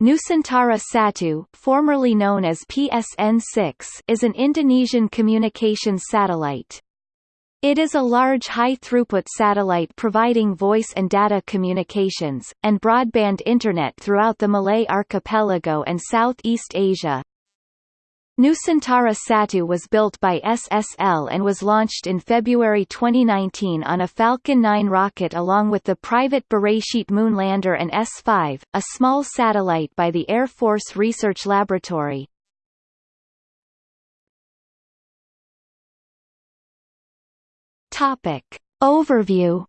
Nusantara Satu, formerly known as PSN-6, is an Indonesian communications satellite. It is a large high-throughput satellite providing voice and data communications, and broadband Internet throughout the Malay archipelago and Southeast Asia. Nusantara Satu was built by SSL and was launched in February 2019 on a Falcon 9 rocket along with the private Beresheet Moonlander and S-5, a small satellite by the Air Force Research Laboratory. Topic. Overview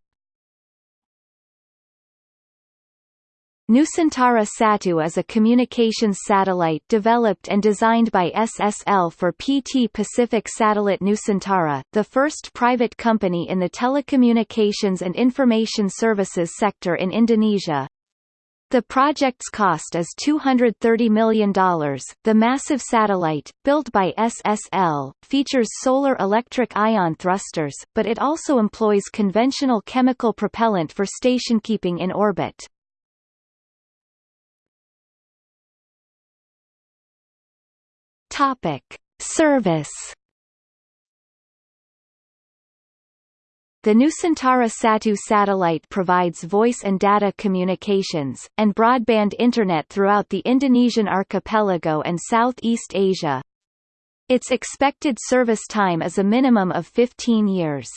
Nusantara Satu is a communications satellite developed and designed by SSL for PT Pacific Satellite Nusantara, the first private company in the telecommunications and information services sector in Indonesia. The project's cost is $230 million. The massive satellite, built by SSL, features solar electric ion thrusters, but it also employs conventional chemical propellant for station keeping in orbit. Topic: Service. The Nusantara Satu satellite provides voice and data communications, and broadband Internet throughout the Indonesian archipelago and Southeast Asia. Its expected service time is a minimum of 15 years.